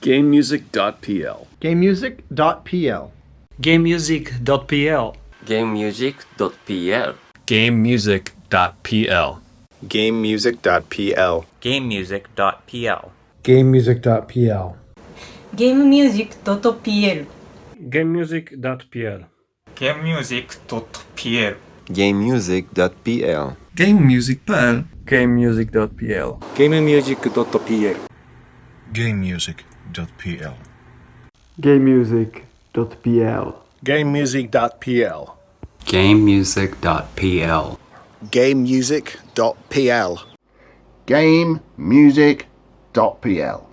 GameMusic.pl. GameMusic.pl. GameMusic.pl. GameMusic.pl. GameMusic.pl. GameMusic.pl. GameMusic.pl. GameMusic.pl. GameMusic.pl. GameMusic.pl. GameMusic.pl. GameMusic.pl. GameMusic.pl. GameMusic.pl. GameMusic.pl. GameMusic.pl. GameMusic.pl. GameMusic.pl. GameMusic.pl. GameMusic.pl. GameMusic.pl.